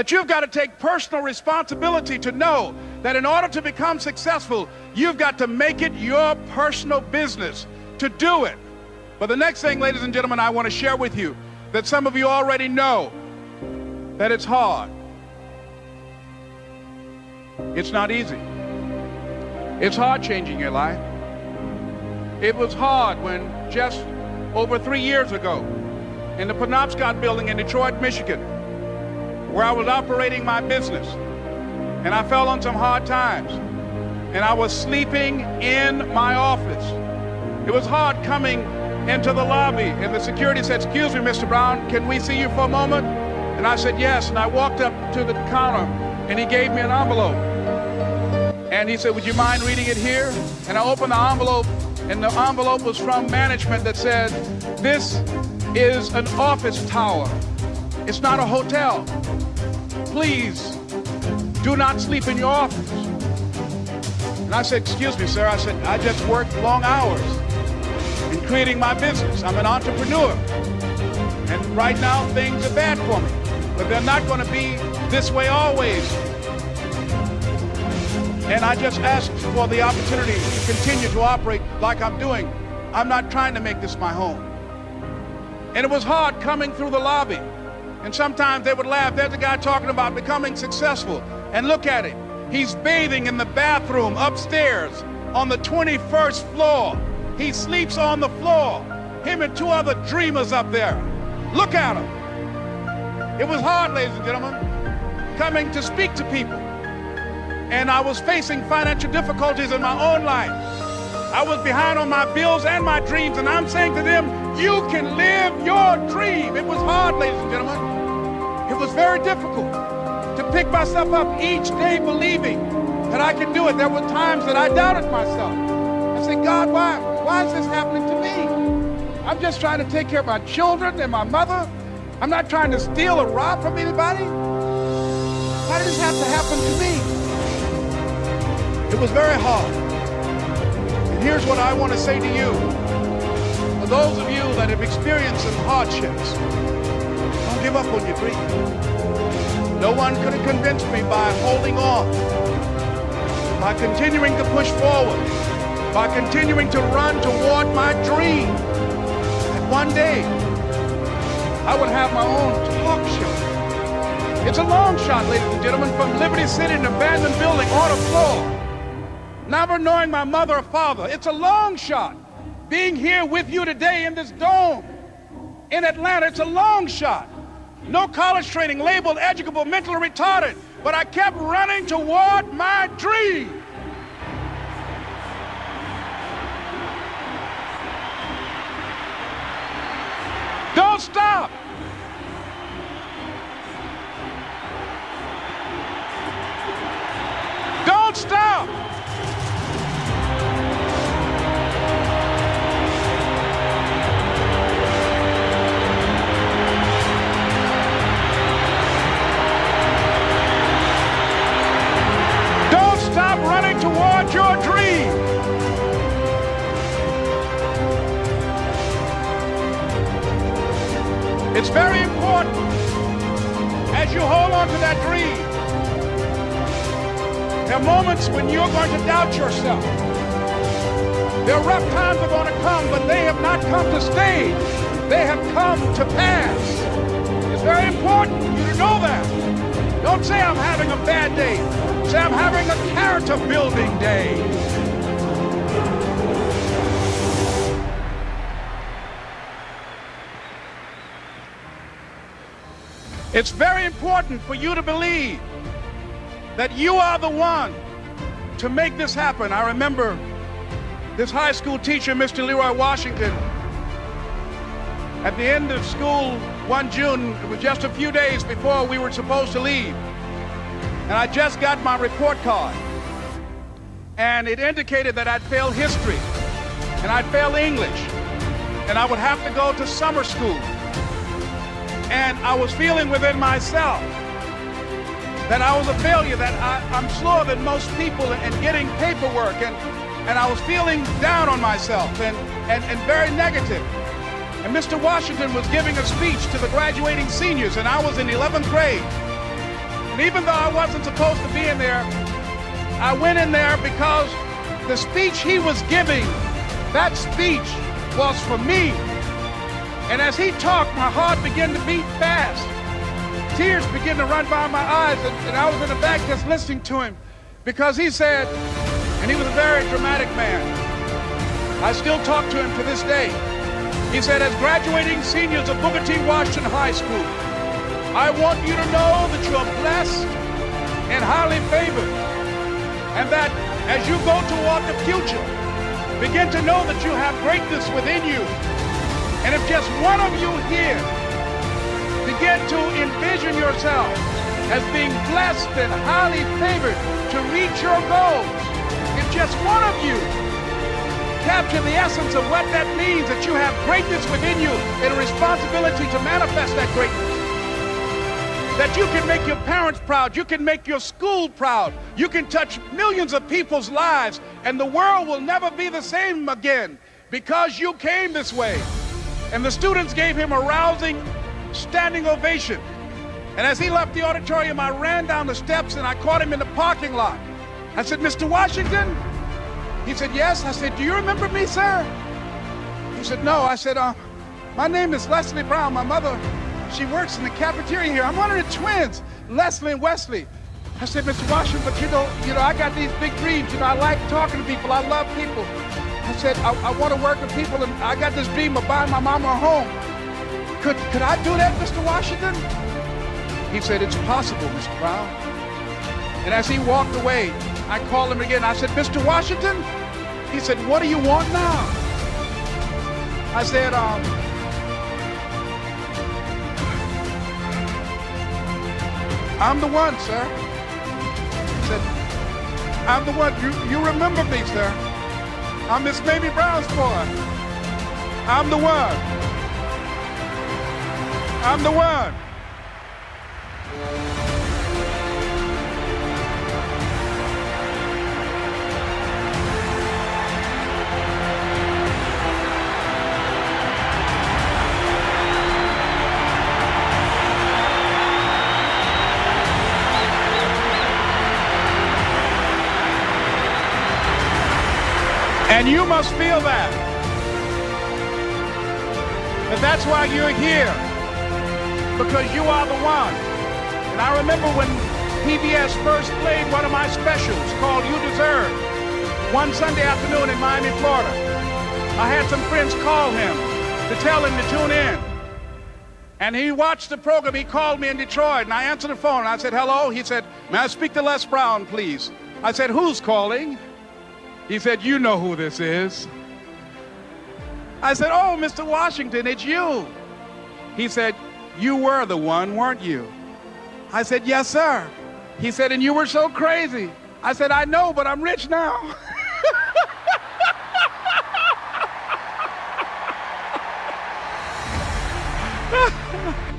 That you've got to take personal responsibility to know that in order to become successful, you've got to make it your personal business to do it. But the next thing, ladies and gentlemen, I want to share with you that some of you already know that it's hard. It's not easy. It's hard changing your life. It was hard when just over three years ago in the Penobscot building in Detroit, Michigan, where I was operating my business, and I fell on some hard times, and I was sleeping in my office. It was hard coming into the lobby, and the security said, excuse me, Mr. Brown, can we see you for a moment? And I said, yes, and I walked up to the counter, and he gave me an envelope. And he said, would you mind reading it here? And I opened the envelope, and the envelope was from management that said, this is an office tower. It's not a hotel. Please do not sleep in your office. And I said, excuse me, sir. I said, I just worked long hours in creating my business. I'm an entrepreneur. And right now, things are bad for me. But they're not going to be this way always. And I just asked for the opportunity to continue to operate like I'm doing. I'm not trying to make this my home. And it was hard coming through the lobby. And sometimes they would laugh. There's a guy talking about becoming successful. And look at him. He's bathing in the bathroom upstairs on the 21st floor. He sleeps on the floor. Him and two other dreamers up there. Look at him. It was hard, ladies and gentlemen, coming to speak to people. And I was facing financial difficulties in my own life. I was behind on my bills and my dreams, and I'm saying to them, you can live your dream. It was hard, ladies and gentlemen. Was very difficult to pick myself up each day believing that I could do it. There were times that I doubted myself. I said, God, why, why is this happening to me? I'm just trying to take care of my children and my mother. I'm not trying to steal or rob from anybody. Why did this have to happen to me? It was very hard. And here's what I want to say to you. For those of you that have experienced some hardships, don't give up on your dream. No one could have convinced me by holding on, by continuing to push forward, by continuing to run toward my dream. That one day, I would have my own talk show. It's a long shot, ladies and gentlemen, from Liberty City, an abandoned building on a floor never knowing my mother or father. It's a long shot. Being here with you today in this dome in Atlanta, it's a long shot. No college training, labeled educable, mentally retarded, but I kept running toward my dream. Don't stop. Don't stop. It's very important as you hold on to that dream. There are moments when you're going to doubt yourself. There are rough times that are going to come, but they have not come to stay. They have come to pass. It's very important you to know that. Don't say I'm having a bad day. Say I'm having a character building day. It's very important for you to believe that you are the one to make this happen. I remember this high school teacher, Mr. Leroy Washington, at the end of school one June, it was just a few days before we were supposed to leave. And I just got my report card. And it indicated that I'd failed history and I'd failed English and I would have to go to summer school. And I was feeling within myself that I was a failure, that I, am slower than most people in getting paperwork. And, and I was feeling down on myself and, and, and very negative. And Mr. Washington was giving a speech to the graduating seniors, and I was in 11th grade. And even though I wasn't supposed to be in there, I went in there because the speech he was giving, that speech was for me. And as he talked, my heart began to beat fast. Tears began to run by my eyes, and, and I was in the back just listening to him because he said, and he was a very dramatic man. I still talk to him to this day. He said, as graduating seniors of Booker T. Washington High School, I want you to know that you are blessed and highly favored. And that as you go toward the future, begin to know that you have greatness within you. And if just one of you here begin to envision yourself as being blessed and highly favored to reach your goals, if just one of you capture the essence of what that means, that you have greatness within you and a responsibility to manifest that greatness. That you can make your parents proud, you can make your school proud, you can touch millions of people's lives, and the world will never be the same again because you came this way. And the students gave him a rousing standing ovation. And as he left the auditorium, I ran down the steps and I caught him in the parking lot. I said, Mr. Washington, he said, yes. I said, do you remember me, sir? He said, no. I said, uh, my name is Leslie Brown. My mother, she works in the cafeteria here. I'm one of the twins, Leslie and Wesley. I said, Mr. Washington, but you know, you know, I got these big dreams. You know, I like talking to people. I love people. I said, I, I want to work with people, and I got this dream of buying my mama a home. Could, could I do that, Mr. Washington? He said, it's possible, Mr. Brown. And as he walked away, I called him again. I said, Mr. Washington? He said, what do you want now? I said, um, I'm the one, sir. He said, I'm the one. You, you remember me, sir. I'm Miss Mamie Brown's boy. I'm the one. I'm the one. And you must feel that. And that's why you're here. Because you are the one. And I remember when PBS first played one of my specials called You Deserve one Sunday afternoon in Miami, Florida. I had some friends call him to tell him to tune in. And he watched the program. He called me in Detroit, and I answered the phone. I said, hello. He said, may I speak to Les Brown, please? I said, who's calling? He said, You know who this is. I said, Oh, Mr. Washington, it's you. He said, You were the one, weren't you? I said, Yes, sir. He said, And you were so crazy. I said, I know, but I'm rich now.